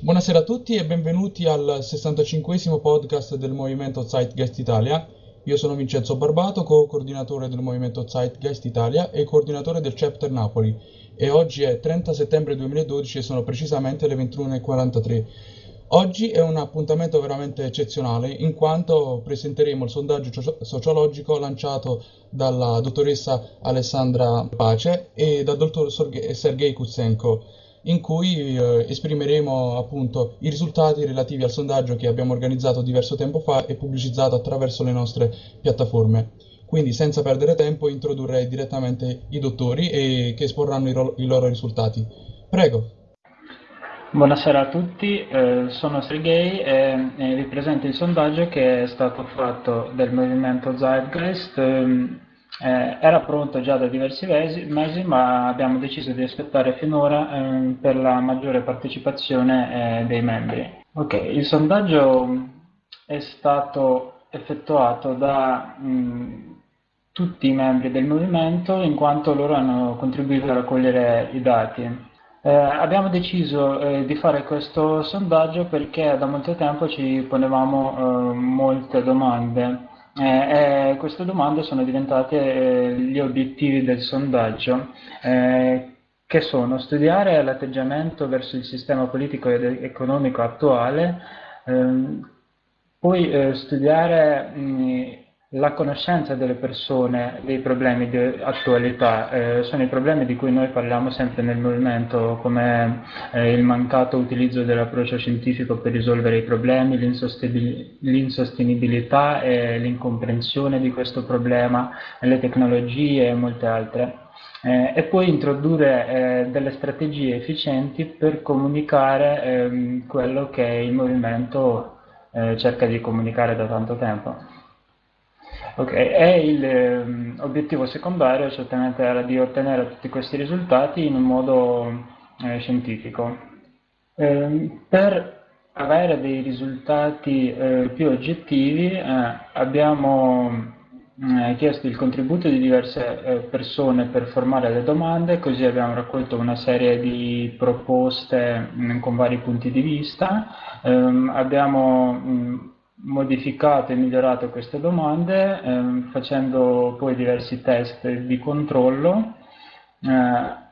Buonasera a tutti e benvenuti al 65 podcast del Movimento Zeitgeist Italia. Io sono Vincenzo Barbato, co-coordinatore del Movimento Zeitgeist Italia e coordinatore del Chapter Napoli e oggi è 30 settembre 2012 e sono precisamente le 21.43. Oggi è un appuntamento veramente eccezionale in quanto presenteremo il sondaggio sociologico lanciato dalla dottoressa Alessandra Pace e dal dottor Sergei Kutsenko in cui eh, esprimeremo appunto i risultati relativi al sondaggio che abbiamo organizzato diverso tempo fa e pubblicizzato attraverso le nostre piattaforme. Quindi senza perdere tempo introdurrei direttamente i dottori e che esporranno i, i loro risultati. Prego. Buonasera a tutti, eh, sono Sergei e, e, vi presento il sondaggio che è stato fatto del movimento Zeitgeist ehm, eh, era pronto già da diversi mesi, ma abbiamo deciso di aspettare finora eh, per la maggiore partecipazione eh, dei membri. Okay, il sondaggio è stato effettuato da mh, tutti i membri del movimento in quanto loro hanno contribuito a raccogliere i dati. Eh, abbiamo deciso eh, di fare questo sondaggio perché da molto tempo ci ponevamo eh, molte domande. Eh, eh, queste domande sono diventate eh, gli obiettivi del sondaggio, che sono studiare l'atteggiamento verso il sistema politico ed economico attuale, ehm, poi studiare mh, la conoscenza delle persone dei problemi di attualità eh, sono i problemi di cui noi parliamo sempre nel movimento, come eh, il mancato utilizzo dell'approccio scientifico per risolvere i problemi, l'insostenibilità e l'incomprensione di questo problema, le tecnologie e molte altre. Eh, e poi introdurre eh, delle strategie efficienti per comunicare ehm, quello che il movimento eh, cerca di comunicare da tanto tempo. Ok, e l'obiettivo ehm, secondario certamente era di ottenere tutti questi risultati in un modo eh, scientifico. Eh, per avere dei risultati eh, più oggettivi eh, abbiamo eh, chiesto il contributo di diverse eh, persone per formare le domande, così abbiamo raccolto una serie di proposte mh, mm, con vari punti di vista, ehm, abbiamo mh, mm, modificato e migliorato queste domande ehm, facendo poi diversi test di controllo. Eh,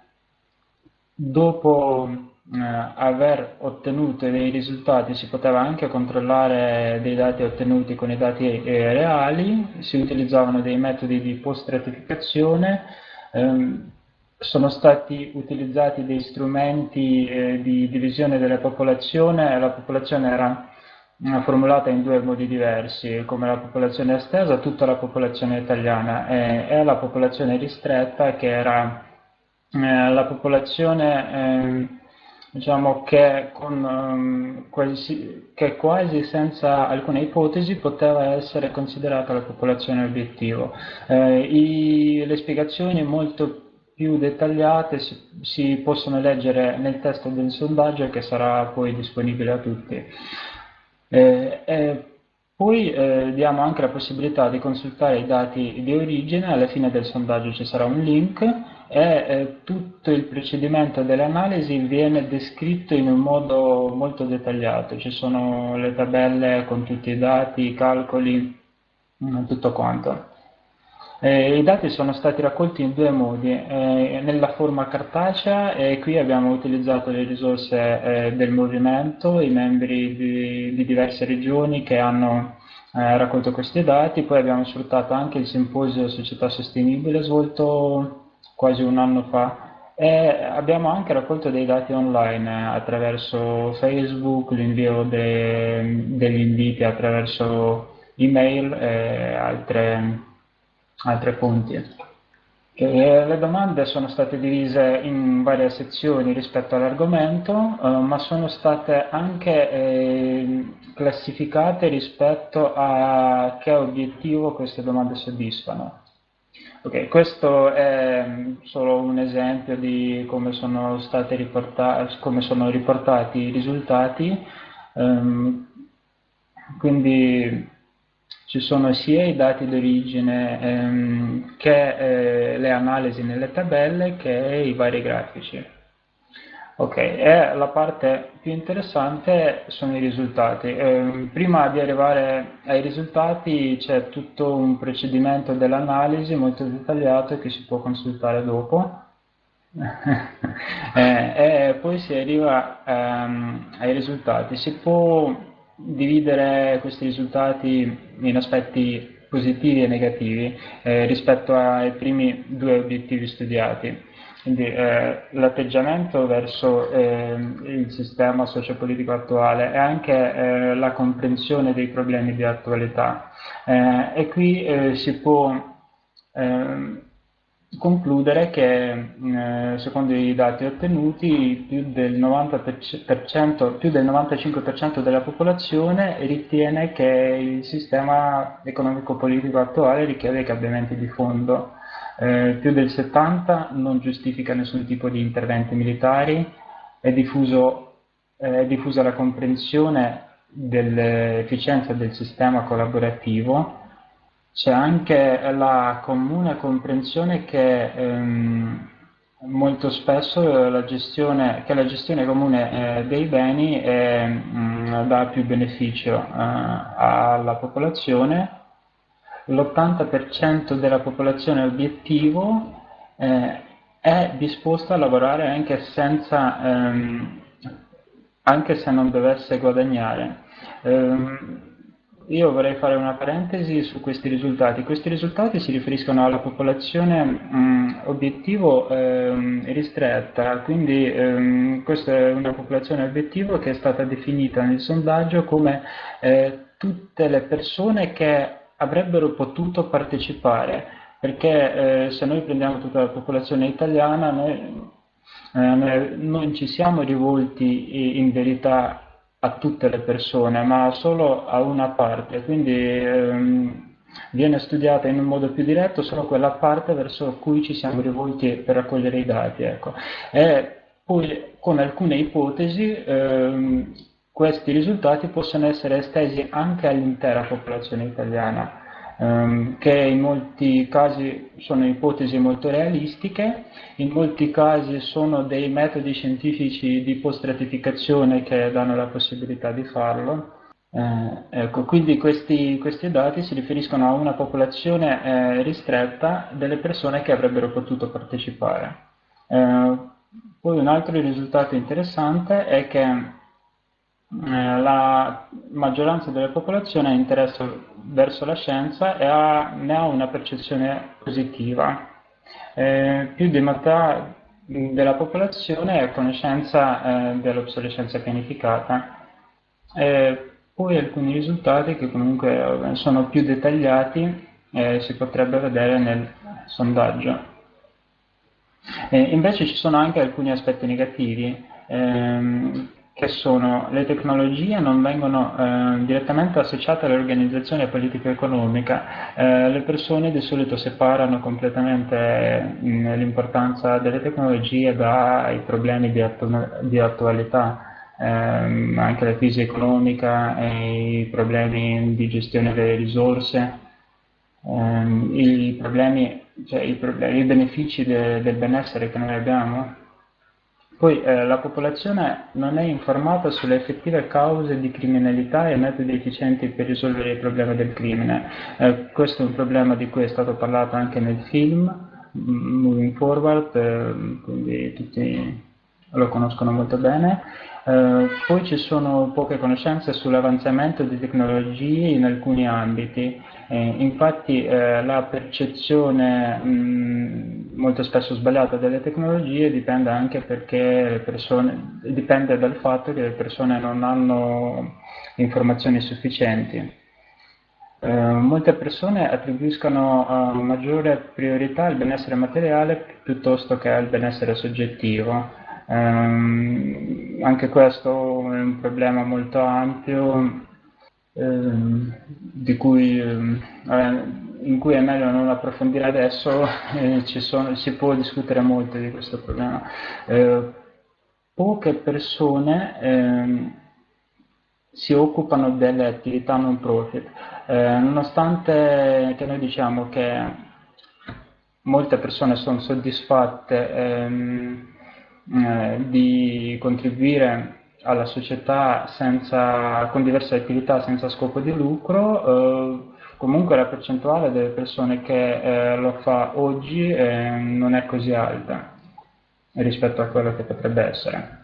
dopo eh, aver ottenuto dei risultati si poteva anche controllare dei dati ottenuti con i dati eh, reali, si utilizzavano dei metodi di post-stratificazione, ehm, sono stati utilizzati dei strumenti eh, di divisione della popolazione, la popolazione era formulata in due modi diversi, come la popolazione estesa, tutta la popolazione italiana e, e la popolazione ristretta che era eh, la popolazione eh, diciamo che, con, um, quasi, che, quasi, senza alcuna ipotesi poteva essere considerata la popolazione obiettivo. Eh, i, le spiegazioni molto più dettagliate si, si possono leggere nel testo del sondaggio che sarà poi disponibile a tutti. Eh, eh, poi eh, diamo anche la possibilità di consultare i dati di origine, alla fine del sondaggio ci sarà un link e tutto il procedimento dell'analisi viene descritto in un modo molto dettagliato, ci sono le tabelle con tutti i dati, i calcoli, tutto quanto. Eh, I dati sono stati raccolti in due modi, eh, nella forma cartacea e qui abbiamo utilizzato le risorse eh, del movimento, i membri di, di diverse regioni che hanno eh, raccolto questi dati, poi abbiamo sfruttato anche il simposio Società Sostenibile svolto quasi un anno fa. E abbiamo anche raccolto dei dati online eh, attraverso Facebook, l'invio de, degli inviti attraverso email e altre altre fonti. E le domande sono state divise in varie sezioni rispetto all'argomento, eh, ma sono state anche eh, classificate rispetto a che obiettivo queste domande soddisfano. Okay, questo è solo un esempio di come sono, come sono riportati i risultati, um, quindi ci sono sia i dati d'origine ehm, che eh, le analisi nelle tabelle che i vari grafici. Ok, e la parte più interessante sono i risultati. Eh, prima di arrivare ai risultati c'è tutto un procedimento dell'analisi molto dettagliato che si può consultare dopo. eh, e poi si arriva ehm, ai risultati. Si può dividere questi risultati in aspetti positivi e negativi eh, rispetto ai primi due obiettivi studiati. Quindi eh, l'atteggiamento verso eh, il sistema sociopolitico attuale e anche eh, la comprensione dei problemi di attualità. Eh, e qui eh, si può ehm, concludere che eh, secondo i dati ottenuti più del, 90%, più del 95% della popolazione ritiene che il sistema economico-politico attuale richiede cambiamenti di fondo. Eh, più del 70 non giustifica nessun tipo di interventi militari, è, diffuso, eh, è diffusa la comprensione dell'efficienza del sistema collaborativo, c'è anche la comune comprensione che ehm, molto spesso la gestione, che la gestione comune eh, dei beni è, mh, mm, dà più beneficio eh, alla popolazione l'80% della popolazione obiettivo eh, è disposta a lavorare anche, senza, ehm, anche se non dovesse guadagnare. Eh, io vorrei fare una parentesi su questi risultati. Questi risultati si riferiscono alla popolazione mh, obiettivo ehm, ristretta, quindi ehm, questa è una popolazione obiettivo che è stata definita nel sondaggio come eh, tutte le persone che avrebbero potuto partecipare, perché eh, se noi prendiamo tutta la popolazione italiana, noi, eh, non ci siamo rivolti in verità a tutte le persone, ma solo a una parte, quindi ehm, viene studiata in un modo più diretto solo quella parte verso cui ci siamo rivolti per raccogliere i dati. Ecco. E poi con alcune ipotesi ehm, questi risultati possono essere estesi anche all'intera popolazione italiana, ehm, che in molti casi sono ipotesi molto realistiche, in molti casi sono dei metodi scientifici di post-stratificazione che danno la possibilità di farlo. Eh, ecco, quindi questi, questi, dati si riferiscono a una popolazione eh, ristretta delle persone che avrebbero potuto partecipare. Eh, poi un altro risultato interessante è che la maggioranza della popolazione ha interesse verso la scienza e ha, ne ha una percezione positiva. Eh, più di metà della popolazione è a conoscenza eh, dell'obsolescenza pianificata. E poi alcuni risultati che comunque sono più dettagliati eh, si potrebbe vedere nel sondaggio. Invece ci sono anche alcuni aspetti negativi. Che sono le tecnologie non vengono eh, direttamente associate all'organizzazione politica-economica, eh, le persone di solito separano completamente mm, l'importanza delle tecnologie dai problemi di, attu di attualità, ehm, anche la crisi economica e i problemi di gestione delle risorse, ehm, i, problemi, cioè i, problemi, i benefici de del benessere che noi abbiamo poi eh, la popolazione non è informata sulle effettive cause di criminalità e metodi efficienti per risolvere il problema del crimine. Eh, questo è un problema di cui è stato parlato anche nel film, Moving Forward, eh, quindi tutti lo conoscono molto bene. Eh, poi ci sono poche conoscenze sull'avanzamento di tecnologie in alcuni ambiti, eh, infatti eh, la percezione mh, molto spesso sbagliata delle tecnologie dipende anche persone, dipende dal fatto che le persone non hanno informazioni sufficienti. Eh, molte persone attribuiscono uh, maggiore priorità al benessere materiale piuttosto che al benessere soggettivo. Um, anche questo è un problema molto ampio um, cui, um, in cui è meglio non approfondire adesso, eh, sono, si può discutere molto di questo problema. Eh, poche persone ehm, si occupano delle attività non profit. Eh, nonostante che noi diciamo che molte persone sono soddisfatte ehm, eh, di contribuire alla società senza, con diverse attività senza scopo di lucro, eh, comunque la percentuale delle persone che eh, lo fa oggi eh, non è così alta rispetto a quello che potrebbe essere.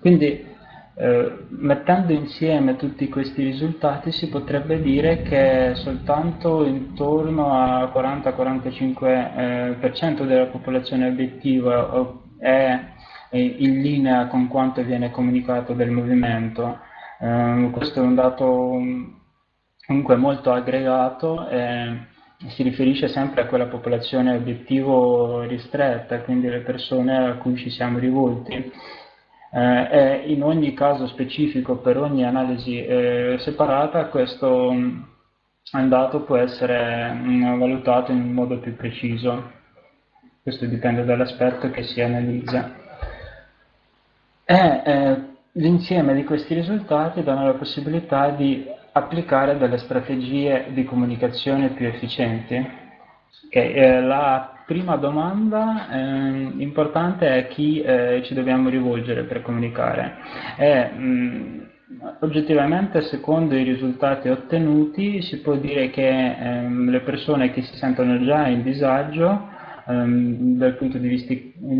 Quindi eh, mettendo insieme tutti questi risultati si potrebbe dire che soltanto intorno al 40-45% eh, della popolazione obiettiva è in linea con quanto viene comunicato del movimento. Eh, questo è un dato comunque molto aggregato e si riferisce sempre a quella popolazione obiettivo ristretta, quindi le persone a cui ci siamo rivolti eh, in ogni caso specifico per ogni analisi eh, separata questo mm, dato può essere mh, mm, valutato in modo più preciso. Questo dipende dall'aspetto che si analizza. E eh, l'insieme di questi risultati danno la possibilità di applicare delle strategie di comunicazione più efficienti. Okay, eh, la prima domanda eh, importante è chi eh, ci dobbiamo rivolgere per comunicare. E, mh, oggettivamente, secondo i risultati ottenuti, si può dire che ehm, le persone che si sentono già in disagio ehm, dal punto di vista,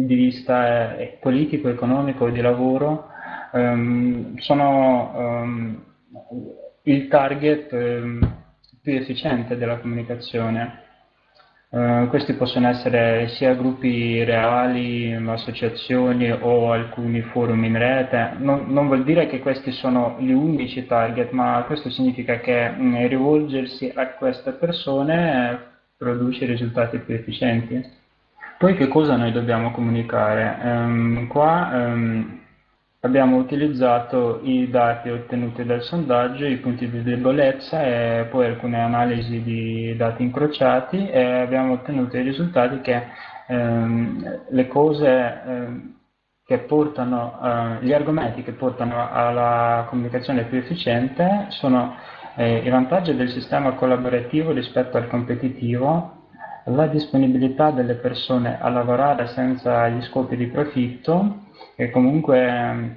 di vista eh, politico, economico e di lavoro ehm, sono ehm, il target ehm, più efficiente della comunicazione. Uh, questi possono essere sia gruppi reali, associazioni o alcuni forum in rete. Non, non, vuol dire che questi sono gli unici target, ma questo significa che mh, mm, rivolgersi a queste persone eh, produce risultati più efficienti. Poi che cosa noi dobbiamo comunicare? Um, qua um, Abbiamo utilizzato i dati ottenuti dal sondaggio, i punti di debolezza e poi alcune analisi di dati incrociati e abbiamo ottenuto i risultati che ehm, le cose ehm, che portano, eh, gli argomenti che portano alla comunicazione più efficiente sono eh, i vantaggi del sistema collaborativo rispetto al competitivo, la disponibilità delle persone a lavorare senza gli scopi di profitto e comunque ehm,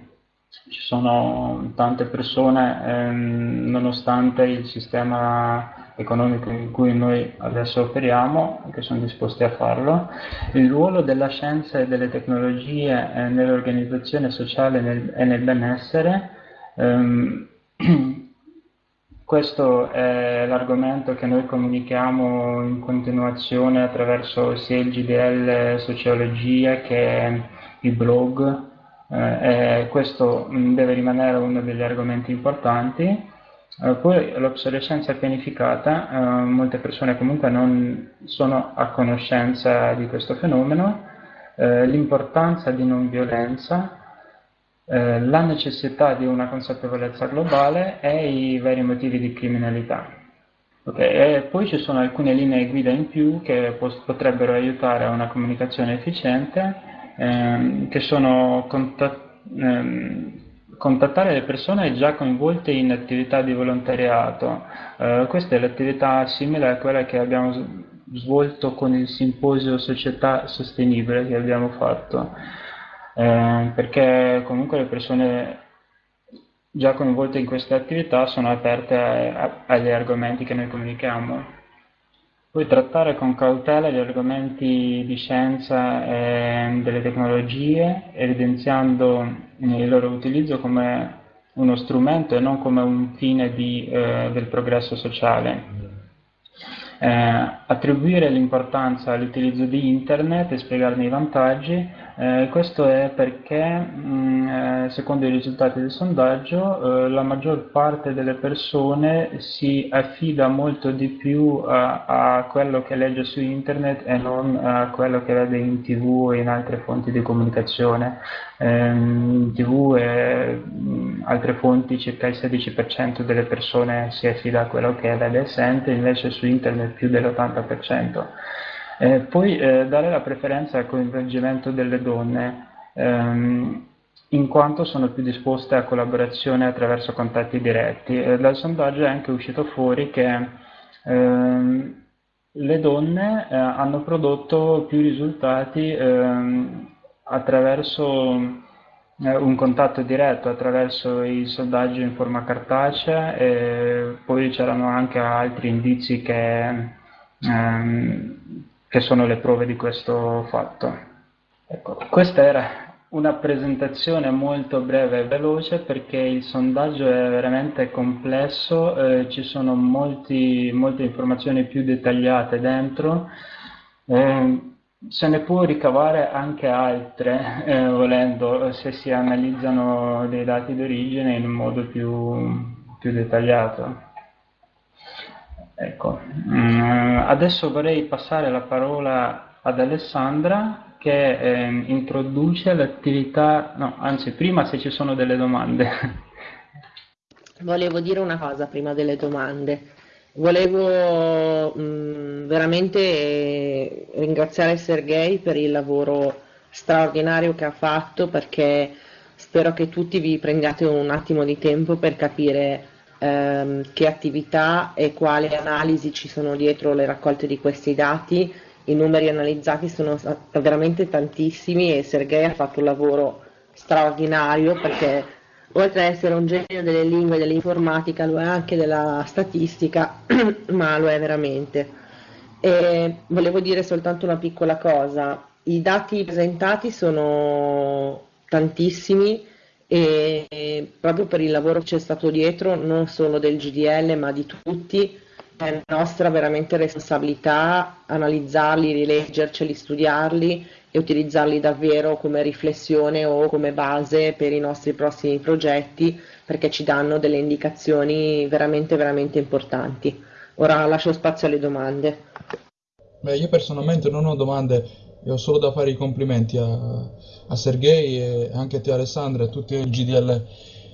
ci sono tante persone, ehm, nonostante il sistema economico in cui noi adesso operiamo, che sono disposti a farlo. Il ruolo della scienza e delle tecnologie eh, nell'organizzazione sociale nel, e nel benessere, ehm, questo è l'argomento che noi comunichiamo in continuazione attraverso sia il GDL Sociologia che i blog eh, questo mh, deve rimanere uno degli argomenti importanti. Eh, poi l'obsolescenza pianificata, eh, molte persone comunque non sono a conoscenza di questo fenomeno, eh, l'importanza di non violenza, eh, la necessità di una consapevolezza globale e i vari motivi di criminalità. Okay, poi ci sono alcune linee guida in più che potrebbero aiutare a una comunicazione efficiente ehm, che sono contat ehm, contattare le persone già coinvolte in attività di volontariato. Eh, questa è l'attività simile a quella che abbiamo svolto con il simposio Società Sostenibile che abbiamo fatto, eh, perché comunque le persone già coinvolte in queste attività sono aperte a, a, agli argomenti che noi comunichiamo. Poi trattare con cautela gli argomenti di scienza e delle tecnologie, evidenziando il loro utilizzo come uno strumento e non come un fine di, eh, del progresso sociale. Eh, attribuire l'importanza all'utilizzo di internet e spiegarne i vantaggi, eh, questo è perché mh, mm, eh, secondo i risultati del sondaggio eh, la maggior parte delle persone si affida molto di più a, a, quello che legge su internet e non a quello che vede in tv e in altre fonti di comunicazione. in tv e mh, altre fonti circa il 16% delle persone si affida a quello che vede e sente, invece su internet più dell'80%. Eh, poi eh, dare la preferenza al coinvolgimento delle donne. Ehm, in quanto sono più disposte a collaborazione attraverso contatti diretti. Eh, dal sondaggio è anche uscito fuori che ehm, le donne eh, hanno prodotto più risultati ehm, attraverso un contatto diretto, attraverso il sondaggio in forma cartacea e poi c'erano anche altri indizi che, ehm, che sono le prove di questo fatto. Ecco, questa era una presentazione molto breve e veloce perché il sondaggio è veramente complesso, eh, ci sono molti, molte informazioni più dettagliate dentro, eh, se ne può ricavare anche altre eh, volendo se si analizzano dei dati d'origine in modo più, più dettagliato. Ecco. Mm, adesso vorrei passare la parola ad Alessandra che eh, introduce l'attività, no, anzi prima se ci sono delle domande. Volevo dire una cosa prima delle domande. Volevo mh, mm, veramente eh, ringraziare Sergei per il lavoro straordinario che ha fatto perché spero che tutti vi prendiate un attimo di tempo per capire ehm, che attività e quali analisi ci sono dietro le raccolte di questi dati. I numeri analizzati sono veramente tantissimi e Sergei ha fatto un lavoro straordinario perché oltre ad essere un genio delle lingue e dell'informatica lo è anche della statistica, ma lo è veramente. E volevo dire soltanto una piccola cosa, i dati presentati sono tantissimi e proprio per il lavoro che c'è stato dietro, non solo del GDL ma di tutti, è nostra veramente responsabilità analizzarli, rileggerceli, studiarli e utilizzarli davvero come riflessione o come base per i nostri prossimi progetti perché ci danno delle indicazioni veramente veramente importanti. Ora lascio spazio alle domande. Beh, io personalmente non ho domande e ho solo da fare i complimenti a, a Sergei e anche a te Alessandra e a tutti il GDL,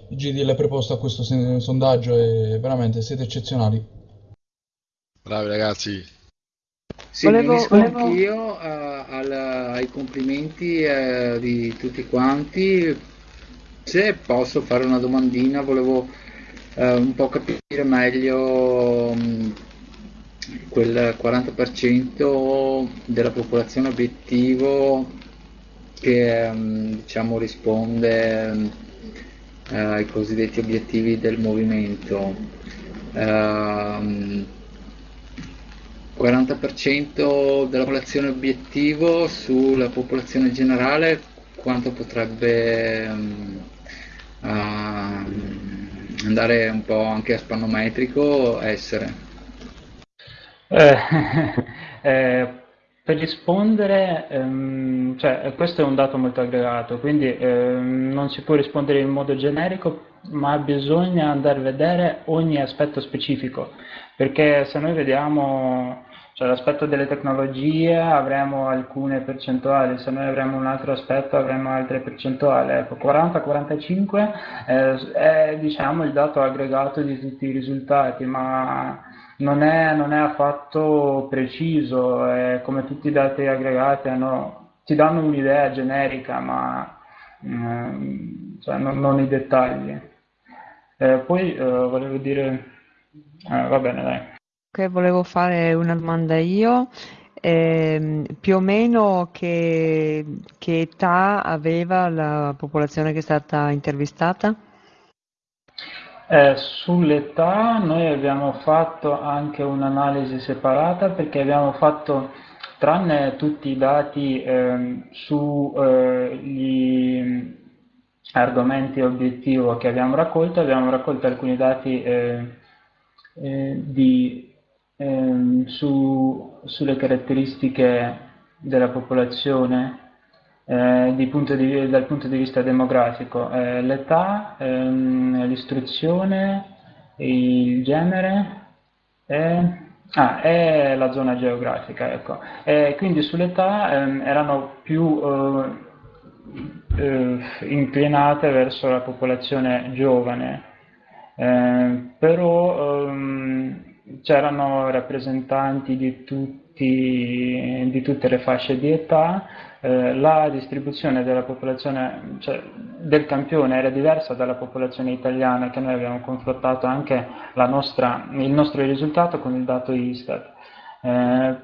il GDL preposto a questo sondaggio e veramente siete eccezionali. Bravi ragazzi. Sì, volevo, unisco volevo... anch'io al, ai complimenti uh, di tutti quanti. Se posso fare una domandina, volevo uh, un po' capire meglio um, quel 40% della popolazione obiettivo che um, diciamo risponde um, ai cosiddetti obiettivi del movimento. Uh, 40% della popolazione obiettivo sulla popolazione generale quanto potrebbe um, uh, andare un po' anche a spannometrico essere? Eh, eh, per rispondere, ehm, cioè, questo è un dato molto aggregato, quindi ehm, non si può rispondere in modo generico, ma bisogna andare a vedere ogni aspetto specifico, perché se noi vediamo cioè, l'aspetto delle tecnologie avremo alcune percentuali, se noi avremo un altro aspetto avremo altre percentuali. Ecco, 40-45 eh, è diciamo, il dato aggregato di tutti i risultati, ma non è, non è affatto preciso, è come tutti i dati aggregati hanno, ti danno un'idea generica, ma eh, cioè, non, non, i dettagli. Eh, poi eh, volevo dire, eh, va bene dai. Volevo fare una domanda io. Eh, più o meno che, che età aveva la popolazione che è stata intervistata? Eh, sull'età noi abbiamo fatto anche un'analisi separata perché abbiamo fatto, tranne tutti i dati eh, sugli eh, argomenti obiettivo che abbiamo raccolto, abbiamo raccolto alcuni dati eh, eh, di, ehm, su, sulle caratteristiche della popolazione eh, punto di, dal punto di vista demografico, eh, l'età, ehm, l'istruzione, il genere e, ah, la zona geografica. Ecco. E quindi sull'età ehm, erano più eh, eh inclinate verso la popolazione giovane, eh, però ehm, c'erano rappresentanti di, tutti, di tutte le fasce di età eh, la distribuzione della popolazione, cioè del campione era diversa dalla popolazione italiana che noi abbiamo confrontato anche nostra, il nostro risultato con il dato Istat. Eh,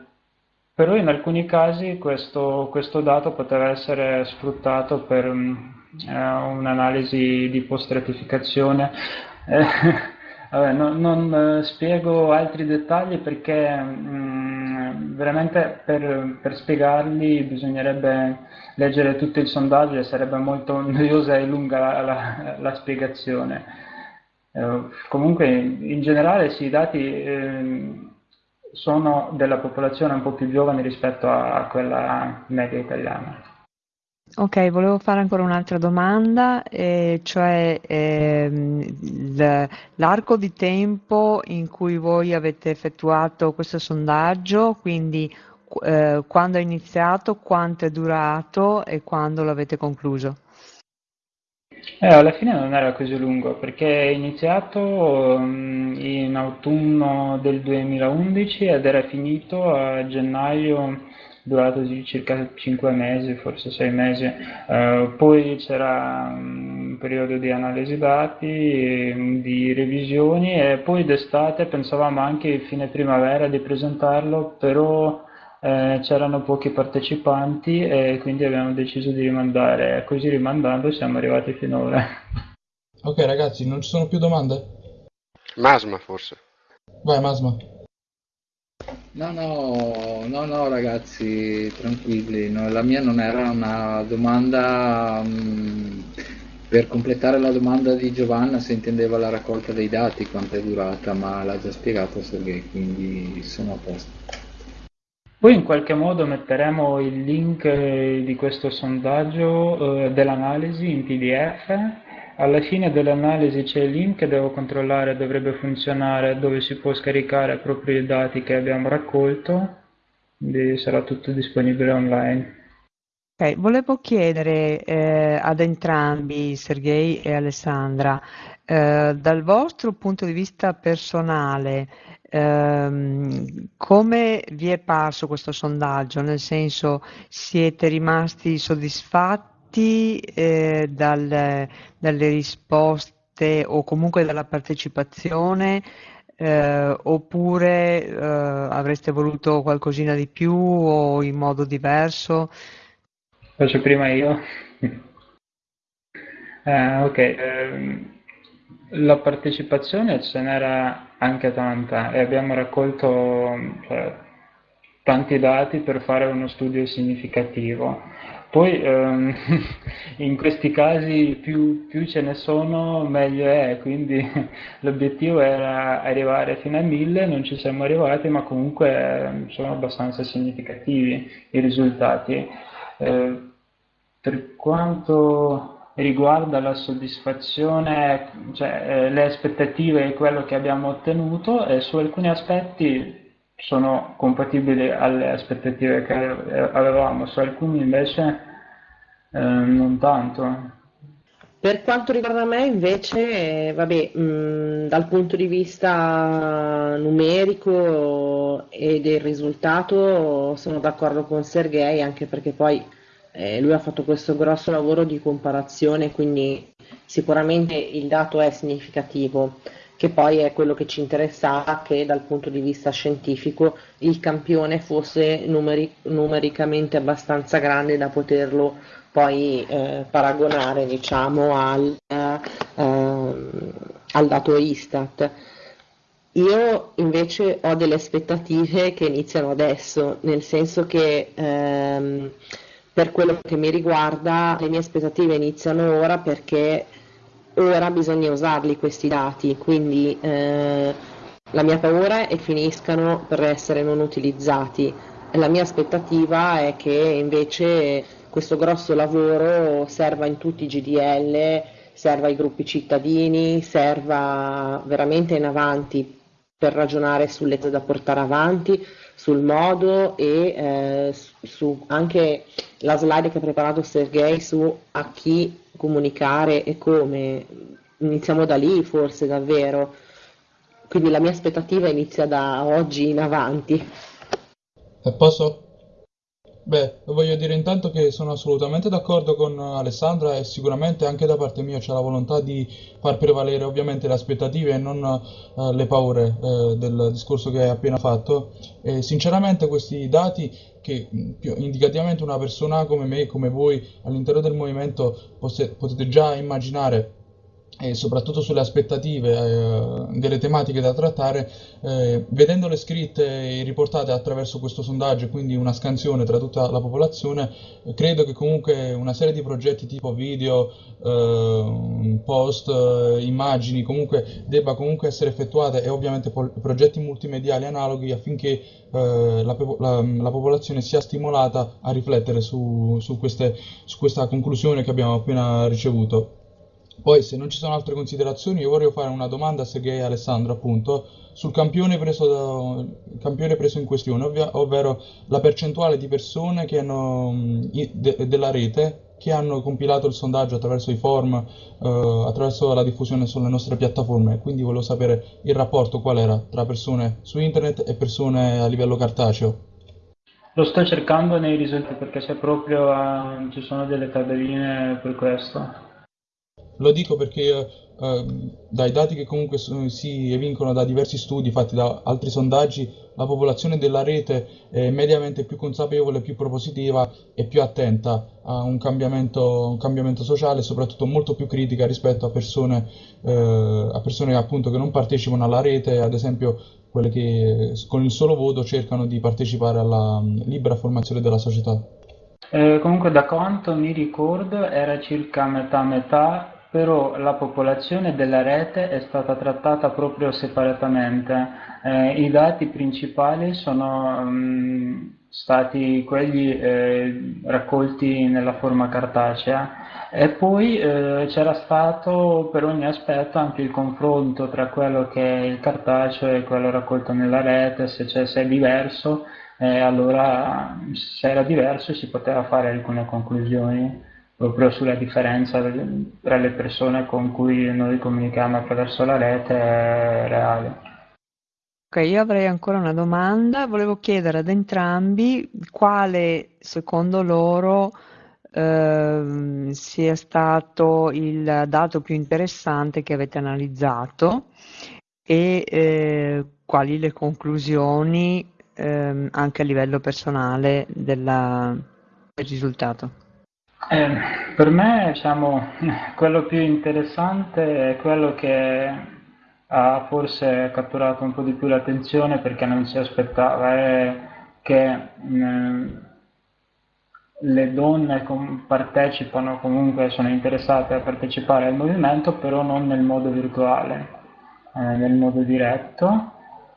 però in alcuni casi questo, questo, dato poteva essere sfruttato per um, un'analisi di post-stratificazione. Eh, vabbè, no, non uh, spiego altri dettagli perché um, veramente per, per, spiegarli bisognerebbe leggere tutto il sondaggio e sarebbe molto noiosa e lunga la, la, la spiegazione. Uh, comunque in generale sì, i dati... Eh, sono della popolazione un po' più giovane rispetto a, quella media italiana. Ok, volevo fare ancora un'altra domanda, eh, cioè ehm, l'arco di tempo in cui voi avete effettuato questo sondaggio, quindi eh, quando è iniziato, quanto è durato e quando l'avete concluso? Eh, alla fine non era così lungo perché è iniziato um, in autunno del 2011 ed era finito a gennaio, durato circa 5 mesi, forse 6 mesi. Uh, poi c'era un periodo di analisi dati, di revisioni e poi d'estate pensavamo anche fine primavera di presentarlo, però eh, c'erano pochi partecipanti e quindi abbiamo deciso di rimandare, così rimandando siamo arrivati finora. Ok ragazzi, non ci sono più domande? Masma forse. Vai Masma. No, no, no, no ragazzi, tranquilli, no, la mia non era una domanda mm, per completare la domanda di Giovanna se intendeva la raccolta dei dati, quanto è durata, ma l'ha già spiegato Sergei, quindi sono a posto. Poi in qualche modo metteremo il link eh, di questo sondaggio eh, dell'analisi in PDF. Alla fine dell'analisi c'è il link che devo controllare, dovrebbe funzionare, dove si può scaricare proprio i dati che abbiamo raccolto, quindi sarà tutto disponibile online. Okay, volevo chiedere eh, ad entrambi, Sergei e Alessandra, eh, dal vostro punto di vista personale, ehm, come vi è parso questo sondaggio? Nel senso, siete rimasti soddisfatti eh, dal, dalle risposte o comunque dalla partecipazione? Eh, oppure eh, avreste voluto qualcosina di più o in modo diverso? Faccio prima io. eh, ok, eh, la partecipazione ce n'era anche tanta e abbiamo raccolto cioè, tanti dati per fare uno studio significativo. Poi ehm, in questi casi più, più, ce ne sono meglio è, quindi l'obiettivo era arrivare fino a 1000, non ci siamo arrivati, ma comunque ehm, sono abbastanza significativi i risultati. Eh, per quanto riguarda la soddisfazione, cioè eh, le aspettative e quello che abbiamo ottenuto, eh, su alcuni aspetti sono compatibili alle aspettative che avevamo, su alcuni invece eh, non tanto. Per quanto riguarda me invece, vabbè, mh, dal punto di vista numerico e del risultato sono d'accordo con Sergei, anche perché poi eh, lui ha fatto questo grosso lavoro di comparazione, quindi sicuramente il dato è significativo, che poi è quello che ci interessava, che dal punto di vista scientifico il campione fosse numeri- numericamente abbastanza grande da poterlo poi eh, paragonare diciamo, al, eh, al dato Istat. Io invece ho delle aspettative che iniziano adesso, nel senso che ehm, per quello che mi riguarda le mie aspettative iniziano ora perché ora bisogna usarli questi dati, quindi eh, la mia paura è che finiscano per essere non utilizzati. La mia aspettativa è che invece questo grosso lavoro serva in tutti i GDL, serva ai gruppi cittadini, serva veramente in avanti per ragionare sulle da portare avanti, sul modo e eh, su anche la slide che ha preparato Sergei su a chi comunicare e come. Iniziamo da lì forse davvero. Quindi la mia aspettativa inizia da oggi in avanti. Posso? Beh, voglio dire intanto che sono assolutamente d'accordo con Alessandra e sicuramente anche da parte mia c'è la volontà di far prevalere ovviamente le aspettative e non eh, le paure eh, del discorso che hai appena fatto. E sinceramente questi dati che più indicativamente una persona come me, come voi all'interno del movimento potete già immaginare e soprattutto sulle aspettative eh, delle tematiche da trattare, eh, vedendole scritte e riportate attraverso questo sondaggio, quindi una scansione tra tutta la popolazione, credo che comunque una serie di progetti tipo video, eh, post, eh, immagini, comunque debba comunque essere effettuate e ovviamente progetti multimediali analoghi affinché eh, la, la, la, popolazione sia stimolata a riflettere su, su, queste, su questa conclusione che abbiamo appena ricevuto. Poi, se non ci sono altre considerazioni, io vorrei fare una domanda a Sergei Alessandro, appunto, sul campione preso, da, campione preso in questione, ovvia, ovvero la percentuale di persone hanno, de, della rete che hanno compilato il sondaggio attraverso i form, eh, attraverso la diffusione sulle nostre piattaforme. Quindi volevo sapere il rapporto qual era tra persone su internet e persone a livello cartaceo. Lo sto cercando nei risultati perché c'è proprio, uh, ci sono delle tabelline per questo. Lo dico perché eh, dai dati che comunque si evincono da diversi studi fatti da altri sondaggi, la popolazione della rete è mediamente più consapevole, più propositiva e più attenta a un cambiamento, un cambiamento sociale e soprattutto molto più critica rispetto a persone, eh, a persone appunto che non partecipano alla rete, ad esempio quelle che con il solo voto cercano di partecipare alla libera formazione della società. Eh, comunque da quanto mi ricordo era circa metà metà però la popolazione della rete è stata trattata proprio separatamente. Eh, I dati principali sono mh, mm, stati quelli eh, raccolti nella forma cartacea. E poi eh, c'era stato per ogni aspetto anche il confronto tra quello che è il cartaceo e quello raccolto nella rete, se, se è diverso, eh, allora se era diverso si poteva fare alcune conclusioni proprio sulla differenza tra le persone con cui noi comunichiamo attraverso la rete è reale. Ok, io avrei ancora una domanda. Volevo chiedere ad entrambi quale secondo loro eh, sia stato il dato più interessante che avete analizzato e eh, quali le conclusioni eh, anche a livello personale della, del risultato. Eh, per me, diciamo, quello più interessante è quello che ha forse catturato un po' di più l'attenzione perché non si aspettava, è che mh, mm, le donne partecipano, comunque sono interessate a partecipare al movimento, però non nel modo virtuale, eh, nel modo diretto.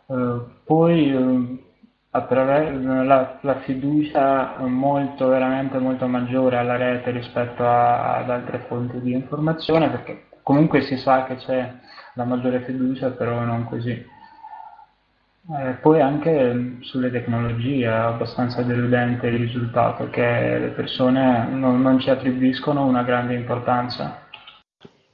Eh, poi eh, attraverso la, la, fiducia molto, veramente molto maggiore alla rete rispetto a, ad altre fonti di informazione, perché comunque si sa che c'è la maggiore fiducia, però non così. Eh, poi anche sulle tecnologie è abbastanza deludente il risultato, che le persone non, non ci attribuiscono una grande importanza.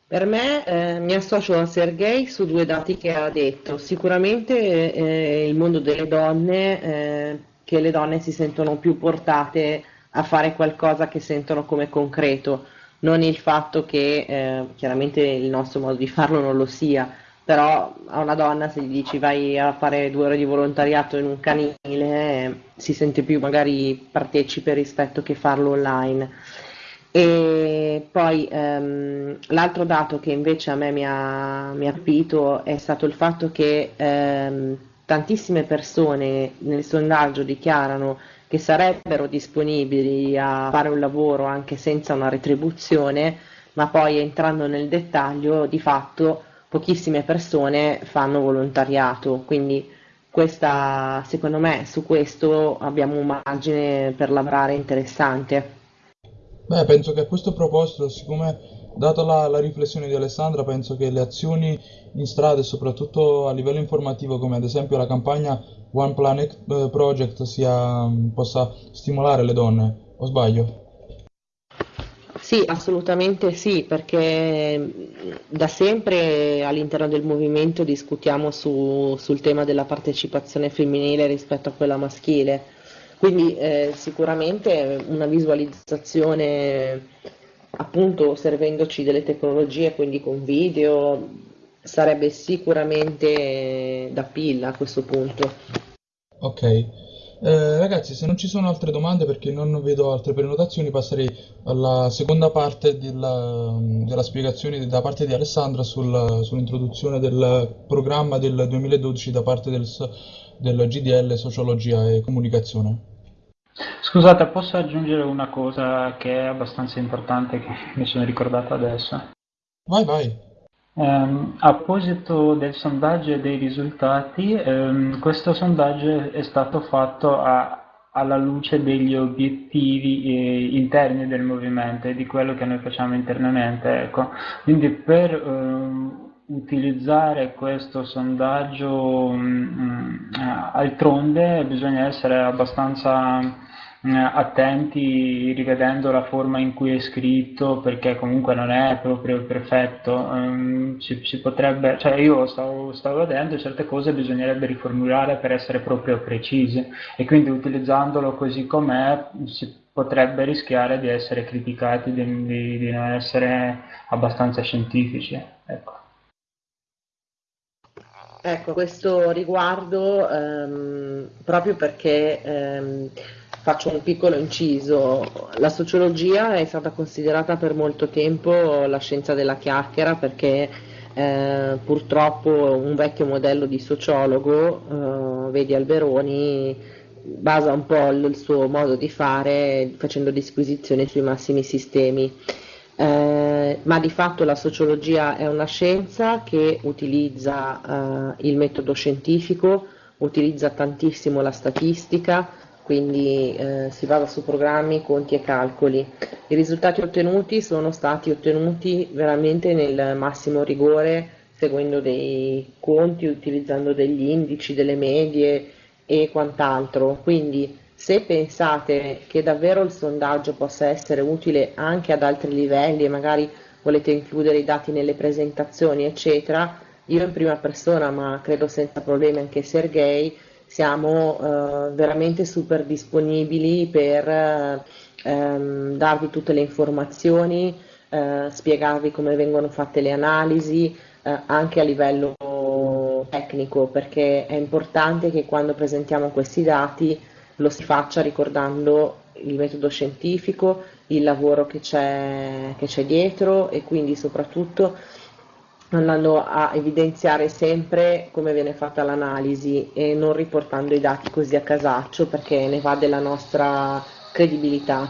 Per me eh, mi associo a Sergei su due dati che ha detto. Sicuramente eh, il mondo delle donne, eh, che le donne si sentono più portate a fare qualcosa che sentono come concreto, non il fatto che eh, chiaramente il nostro modo di farlo non lo sia, però a una donna se gli dici vai a fare due ore di volontariato in un canile eh, si sente più magari partecipe rispetto che farlo online. E poi ehm, l'altro dato che invece a me mi ha, mi ha capito è stato il fatto che ehm, tantissime persone nel sondaggio dichiarano che sarebbero disponibili a fare un lavoro anche senza una retribuzione, ma poi entrando nel dettaglio di fatto pochissime persone fanno volontariato, quindi questa, secondo me su questo abbiamo un margine per lavorare interessante. Beh, penso che a questo proposito, siccome data la, la riflessione di Alessandra, penso che le azioni in strada e soprattutto a livello informativo, come ad esempio la campagna One Planet eh, Project, sia, possa stimolare le donne, o sbaglio? Sì, assolutamente sì, perché da sempre all'interno del movimento discutiamo su, sul tema della partecipazione femminile rispetto a quella maschile Quindi eh, sicuramente una visualizzazione appunto servendoci delle tecnologie, quindi con video, sarebbe sicuramente da pilla a questo punto. Ok, eh, ragazzi, se non ci sono altre domande perché non vedo altre prenotazioni, passerei alla seconda parte della, della spiegazione da parte di Alessandra sul, sull'introduzione del programma del 2012 da parte del, del GDL Sociologia e Comunicazione. Scusate, posso aggiungere una cosa che è abbastanza importante che mi sono ricordato adesso? Vai, vai. Um, a proposito del sondaggio e dei risultati, um, questo sondaggio è stato fatto a, alla luce degli obiettivi eh, interni del movimento e di quello che noi facciamo internamente. Ecco. Quindi per um, utilizzare questo sondaggio um, altronde bisogna essere abbastanza eh, attenti rivedendo la forma in cui è scritto perché comunque non è proprio perfetto um, potrebbe cioè io stavo, stavo vedendo certe cose bisognerebbe riformulare per essere proprio precisi e quindi utilizzandolo così com'è si potrebbe rischiare di essere criticati di, di, di non essere abbastanza scientifici ecco. Ecco, questo riguardo ehm, proprio perché ehm, faccio un piccolo inciso, la sociologia è stata considerata per molto tempo la scienza della chiacchiera perché eh, purtroppo un vecchio modello di sociologo, eh, vedi Alberoni, basa un po' il suo modo di fare facendo disquisizioni sui massimi sistemi. Eh, ma di fatto la sociologia è una scienza che utilizza eh, il metodo scientifico, utilizza tantissimo la statistica, quindi eh, si basa su programmi, conti e calcoli. I risultati ottenuti sono stati ottenuti veramente nel massimo rigore, seguendo dei conti, utilizzando degli indici, delle medie e quant'altro. Quindi se pensate che davvero il sondaggio possa essere utile anche ad altri livelli e magari volete includere i dati nelle presentazioni, eccetera, io in prima persona, ma credo senza problemi anche Sergei, siamo eh, veramente super disponibili per ehm, darvi tutte le informazioni, eh, spiegarvi come vengono fatte le analisi, eh, anche a livello tecnico, perché è importante che quando presentiamo questi dati lo si faccia ricordando il metodo scientifico, il lavoro che c'è, dietro e quindi soprattutto andando a evidenziare sempre come viene fatta l'analisi e non riportando i dati così a casaccio perché ne va della nostra credibilità.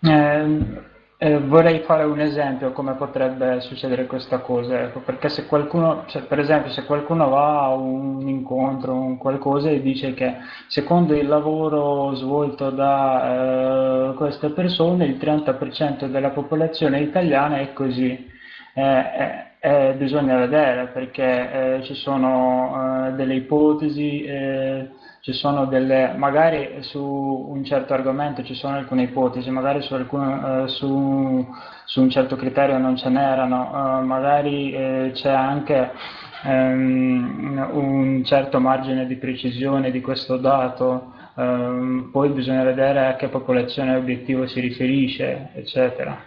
Eh, eh, vorrei fare un esempio come potrebbe succedere questa cosa, ecco, perché se qualcuno, cioè, per esempio se qualcuno va a un incontro, un qualcosa e dice che secondo il lavoro svolto da eh, queste persone il 30% della popolazione italiana è così, eh, eh, bisogna vedere perché eh, ci sono eh, delle ipotesi, eh, ci sono delle, magari su un certo argomento ci sono alcune ipotesi, magari su, alcun, su, su un certo criterio non ce n'erano, magari c'è anche ehm, un certo margine di precisione di questo dato, ehm, poi bisogna vedere a che popolazione obiettivo si riferisce, eccetera.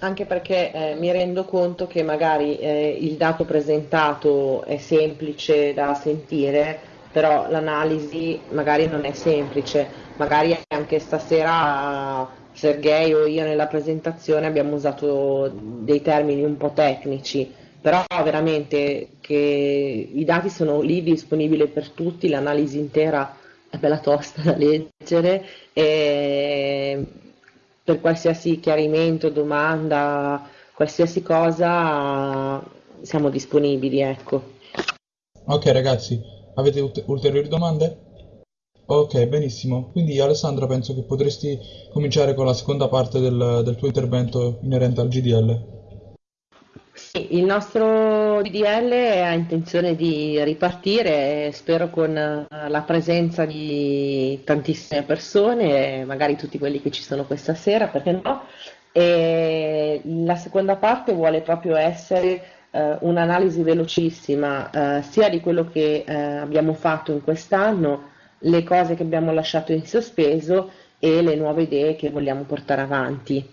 Anche perché eh, mi rendo conto che magari eh, il dato presentato è semplice da sentire, però l'analisi magari non è semplice, magari anche stasera Sergei o io nella presentazione abbiamo usato dei termini un po' tecnici, però veramente che i dati sono lì disponibili per tutti, l'analisi intera è bella tosta da leggere e per qualsiasi chiarimento, domanda, qualsiasi cosa siamo disponibili, ecco. Ok ragazzi, avete ulteriori domande? Ok, benissimo. Quindi Alessandra penso che potresti cominciare con la seconda parte del, del tuo intervento inerente al GDL. Sì, il nostro DDL ha intenzione di ripartire, spero con eh, la presenza di tantissime persone, magari tutti quelli che ci sono questa sera, perché no? E la seconda parte vuole proprio essere eh, un'analisi velocissima eh, sia di quello che eh, abbiamo fatto in quest'anno, le cose che abbiamo lasciato in sospeso e le nuove idee che vogliamo portare avanti.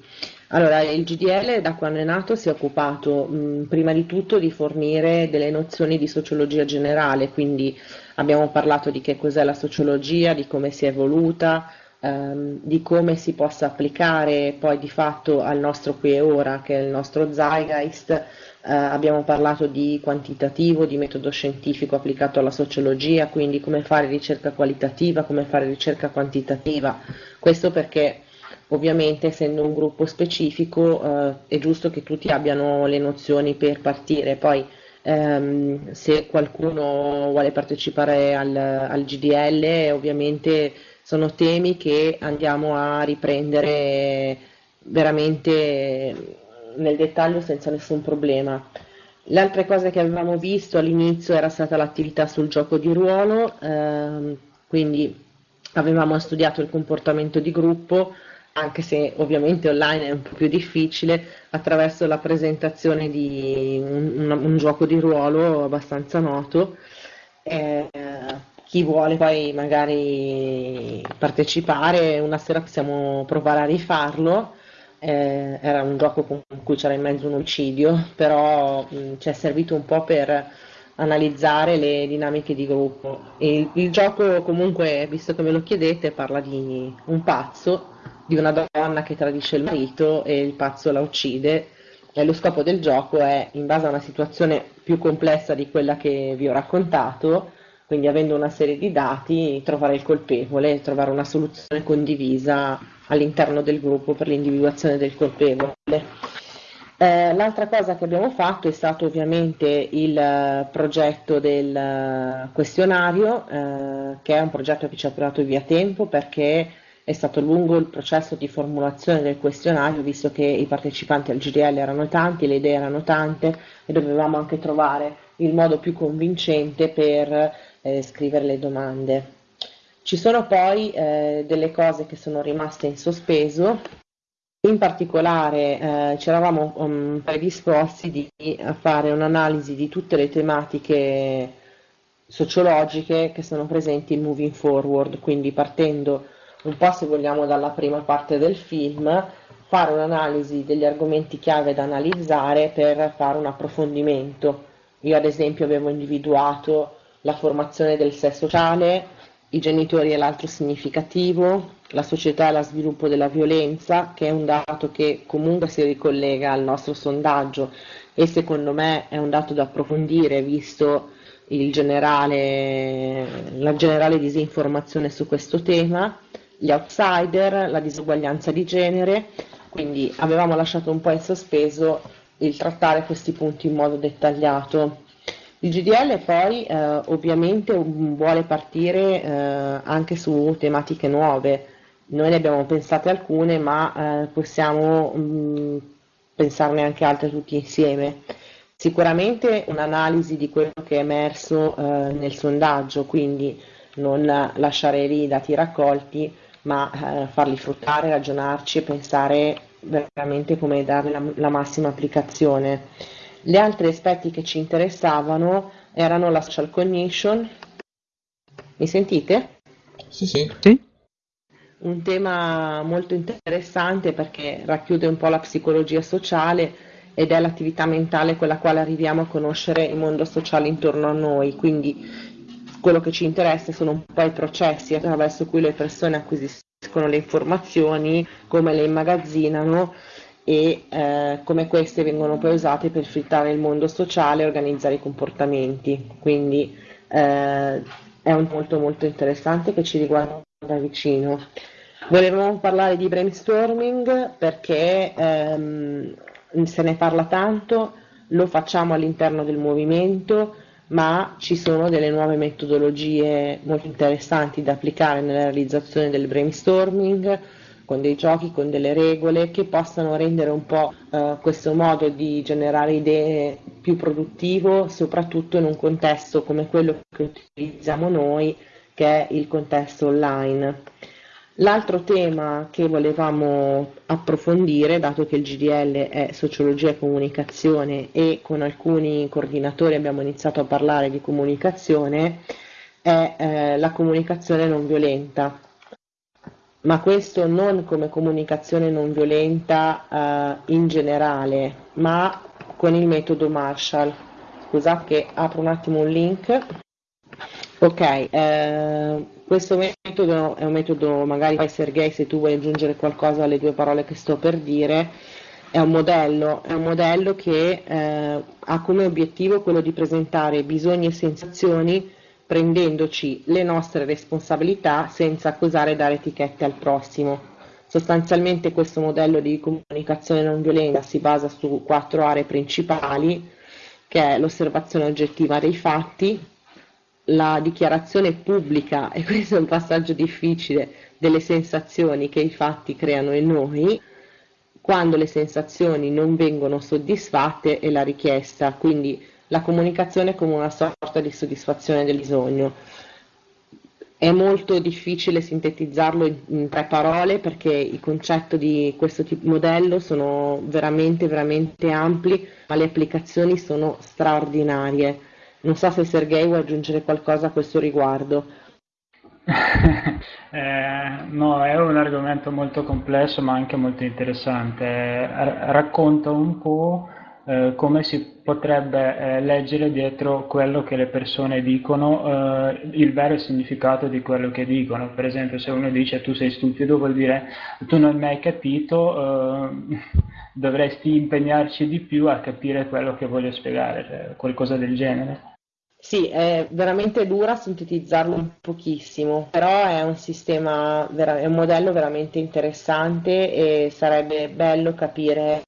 Allora, il GDL da quando è nato si è occupato mh, prima di tutto di fornire delle nozioni di sociologia generale, quindi abbiamo parlato di che cos'è la sociologia, di come si è evoluta, ehm, di come si possa applicare poi di fatto al nostro qui e ora, che è il nostro zeitgeist, eh, abbiamo parlato di quantitativo, di metodo scientifico applicato alla sociologia, quindi come fare ricerca qualitativa, come fare ricerca quantitativa. Questo perché ovviamente essendo un gruppo specifico eh, è giusto che tutti abbiano le nozioni per partire. Poi ehm, se qualcuno vuole partecipare al, al GDL ovviamente sono temi che andiamo a riprendere veramente nel dettaglio senza nessun problema. Le altre cose che avevamo visto all'inizio era stata l'attività sul gioco di ruolo, ehm, quindi avevamo studiato il comportamento di gruppo, anche se ovviamente online è un po' più difficile, attraverso la presentazione di un, un, un gioco di ruolo abbastanza noto. Eh, chi vuole poi magari partecipare, una sera possiamo provare a rifarlo eh, era un gioco con cui c'era in mezzo un omicidio, però mh, ci è servito un po' per analizzare le dinamiche di gruppo. Il, il, gioco comunque, visto che me lo chiedete, parla di un pazzo, di una donna che tradisce il marito e il pazzo la uccide e lo scopo del gioco è, in base a una situazione più complessa di quella che vi ho raccontato, quindi avendo una serie di dati, trovare il colpevole, trovare una soluzione condivisa all'interno del gruppo per l'individuazione del colpevole. Eh, l'altra cosa che abbiamo fatto è stato ovviamente il uh, progetto del uh, questionario, uh, che è un progetto che ci ha portato via tempo perché è stato lungo il processo di formulazione del questionario, visto che i partecipanti al GDL erano tanti, le idee erano tante e dovevamo anche trovare il modo più convincente per eh, scrivere le domande. Ci sono poi eh, delle cose che sono rimaste in sospeso, in particolare eh, ci eravamo um, predisposti di, a fare un'analisi di tutte le tematiche sociologiche che sono presenti in Moving Forward, quindi partendo un po' se vogliamo dalla prima parte del film, fare un'analisi degli argomenti chiave da analizzare per fare un approfondimento. Io ad esempio avevo individuato la formazione del sé sociale, i genitori e l'altro significativo, la società e lo sviluppo della violenza, che è un dato che comunque si ricollega al nostro sondaggio e secondo me è un dato da approfondire visto generale, la generale disinformazione su questo tema, gli outsider, la disuguaglianza di genere, quindi avevamo lasciato un po' in sospeso il trattare questi punti in modo dettagliato. Il GDL poi eh, ovviamente vuole partire eh, anche su tematiche nuove. Noi ne abbiamo pensate alcune, ma eh, possiamo mh, mm, pensarne anche altre tutti insieme. Sicuramente un'analisi di quello che è emerso eh, nel sondaggio, quindi non lasciare lì i dati raccolti, ma eh, farli fruttare, ragionarci e pensare veramente come darne la, la massima applicazione. Gli altri aspetti che ci interessavano erano la social cognition. Mi sentite? Sì, sì. sì. Un tema molto interessante perché racchiude un po' la psicologia sociale ed è l'attività mentale con la quale arriviamo a conoscere il mondo sociale intorno a noi. Quindi quello che ci interessa sono un po' i processi attraverso cui le persone acquisiscono le informazioni, come le immagazzinano e eh, come queste vengono poi usate per filtrare il mondo sociale e organizzare i comportamenti. Quindi eh, è un molto molto interessante che ci riguarda da vicino. Volevamo parlare di brainstorming perché ehm, se ne parla tanto, lo facciamo all'interno del movimento, ma ci sono delle nuove metodologie molto interessanti da applicare nella realizzazione del brainstorming con dei giochi, con delle regole che possano rendere un po' eh, questo modo di generare idee più produttivo, soprattutto in un contesto come quello che utilizziamo noi, che è il contesto online. L'altro tema che volevamo approfondire, dato che il GDL è sociologia e comunicazione e con alcuni coordinatori abbiamo iniziato a parlare di comunicazione, è eh, la comunicazione non violenta, ma questo non come comunicazione non violenta eh, in generale, ma con il metodo Marshall. Scusate che apro un attimo un link. Ok, eh, questo metodo è un metodo, magari poi Sergei se tu vuoi aggiungere qualcosa alle due parole che sto per dire, è un modello, è un modello che eh, ha come obiettivo quello di presentare bisogni e sensazioni prendendoci le nostre responsabilità senza accusare e dare etichette al prossimo. Sostanzialmente questo modello di comunicazione non violenta si basa su quattro aree principali, che è l'osservazione oggettiva dei fatti, la dichiarazione pubblica, e questo è un passaggio difficile, delle sensazioni che i fatti creano in noi, quando le sensazioni non vengono soddisfatte e la richiesta, quindi la comunicazione come una sorta di soddisfazione del bisogno. È molto difficile sintetizzarlo in, tre parole perché i concetti di questo tipo modello sono veramente, veramente ampli, ma le applicazioni sono straordinarie. Non so se Sergei vuoi aggiungere qualcosa a questo riguardo. eh, no, è un argomento molto complesso ma anche molto interessante. racconta un po' eh, come si potrebbe eh, leggere dietro quello che le persone dicono, eh, il vero significato di quello che dicono. Per esempio, se uno dice tu sei stupido, vuol dire tu non mi hai capito, eh, dovresti impegnarci di più a capire quello che voglio spiegare, cioè qualcosa del genere. Sì, è veramente dura sintetizzarlo un pochissimo, però è un sistema, è un modello veramente interessante e sarebbe bello capire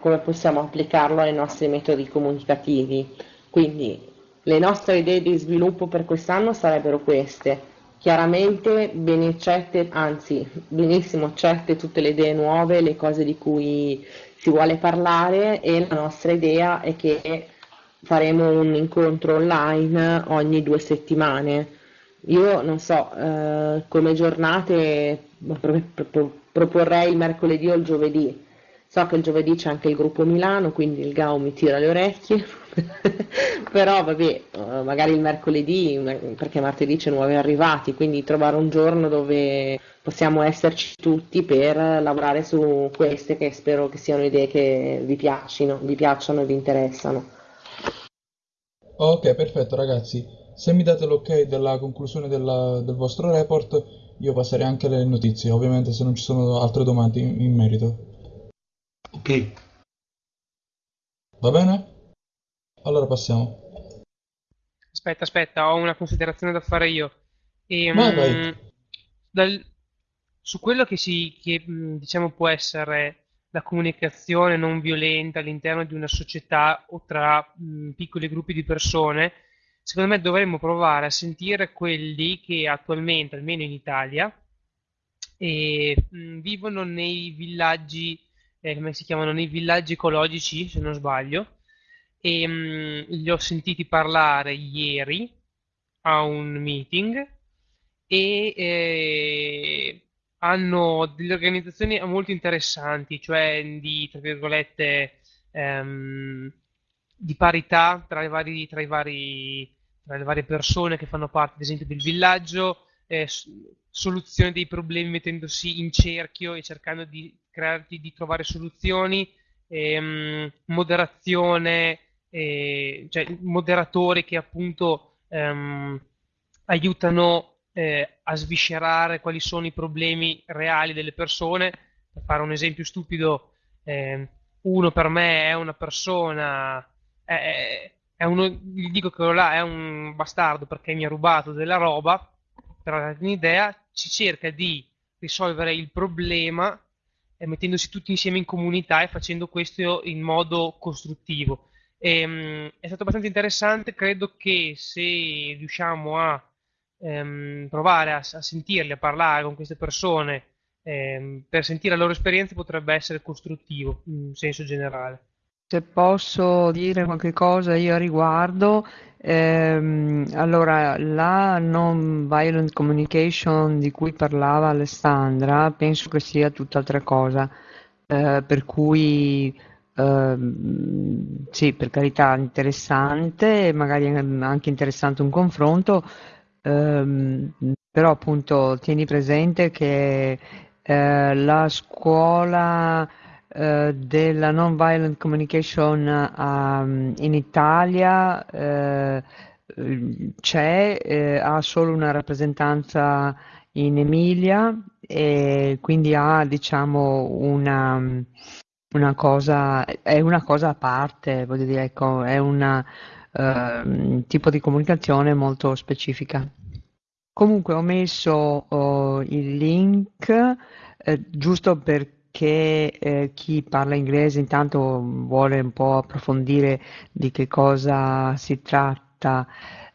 come possiamo applicarlo ai nostri metodi comunicativi. Quindi le nostre idee di sviluppo per quest'anno sarebbero queste. Chiaramente ben accette, anzi benissimo accette tutte le idee nuove, le cose di cui si vuole parlare e la nostra idea è che faremo un incontro online ogni due settimane. Io non so, eh, come giornate proporrei il mercoledì o il giovedì So che il giovedì c'è anche il gruppo Milano, quindi il GAU mi tira le orecchie, però vabbè, eh, magari il mercoledì, perché martedì c'è nuovi arrivati, quindi trovare un giorno dove possiamo esserci tutti per lavorare su queste che spero che siano idee che vi piacciono, vi piacciono e vi interessano. Ok, perfetto ragazzi. Se mi date l'ok della conclusione della, del vostro report, io passerei anche alle notizie, ovviamente se non ci sono altre domande in, in merito. Ok. Va bene? Allora passiamo. Aspetta, aspetta, ho una considerazione da fare io. E, vai, vai. Mm, dal, su quello che, si, che diciamo può essere la comunicazione non violenta all'interno di una società o tra mh, piccoli gruppi di persone, secondo me dovremmo provare a sentire quelli che attualmente, almeno in Italia, e, mh, vivono nei villaggi eh, come si chiamano, nei villaggi ecologici, se non sbaglio, e mh, mm, li ho sentiti parlare ieri a un meeting e eh, hanno delle organizzazioni molto interessanti, cioè di, tra virgolette, ehm, di parità tra, vari, tra, vari, tra, le varie persone che fanno parte, ad esempio, del villaggio, eh, soluzione dei problemi mettendosi in cerchio e cercando di crearti, di trovare soluzioni, ehm, moderazione, eh, cioè moderatori che appunto ehm, aiutano eh, a sviscerare quali sono i problemi reali delle persone. Per fare un esempio stupido, eh, uno per me è una persona, è, è uno, gli dico che là è un bastardo perché mi ha rubato della roba, per darti un'idea, ci cerca di risolvere il problema mettendosi tutti insieme in comunità e facendo questo in modo costruttivo. E, um, è stato abbastanza interessante, credo che se riusciamo a um, provare a, a, sentirli, a parlare con queste persone um, per sentire la loro esperienza potrebbe essere costruttivo in senso generale. Se posso dire qualche cosa io a riguardo, ehm, allora la non violent communication di cui parlava Alessandra penso che sia tutt'altra cosa, eh, per cui ehm, sì, per carità interessante, magari anche interessante un confronto, ehm, però appunto tieni presente che eh, la scuola eh, della non-violent communication um, in Italia eh, c'è, eh, ha solo una rappresentanza in Emilia e quindi ha diciamo una, una cosa, è una cosa a parte, voglio dire, ecco, è un uh, tipo di comunicazione molto specifica. Comunque ho messo uh, il link eh, giusto perché eh, chi parla inglese intanto vuole un po' approfondire di che cosa si tratta.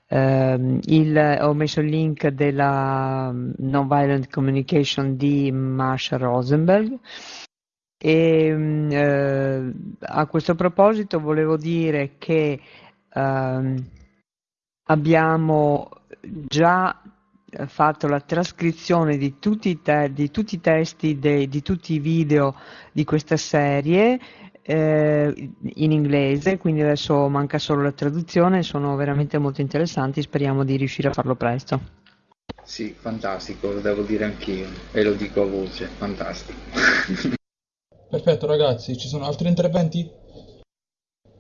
Uh, il, ho messo il link della Nonviolent Communication di Marsha Rosenberg e uh, a questo proposito volevo dire che uh, abbiamo già fatto la trascrizione di tutti i, te- di tutti i testi, de- di tutti i video di questa serie eh, in inglese, quindi adesso manca solo la traduzione, sono veramente molto interessanti, speriamo di riuscire a farlo presto. Sì, fantastico, lo devo dire anch'io e lo dico a voce, fantastico. Perfetto ragazzi, ci sono altri interventi?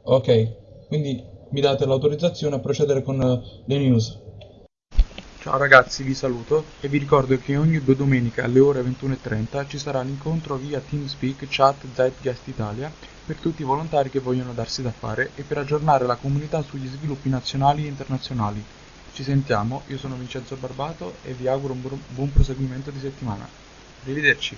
Ok, quindi mi date l'autorizzazione a procedere con eh, le news. Ciao ragazzi, vi saluto e vi ricordo che ogni due domeniche alle ore 21.30 ci sarà l'incontro via TeamSpeak Chat Zeitgeist Italia per tutti i volontari che vogliono darsi da fare e per aggiornare la comunità sugli sviluppi nazionali e internazionali. Ci sentiamo, io sono Vincenzo Barbato e vi auguro un buon proseguimento di settimana. Arrivederci!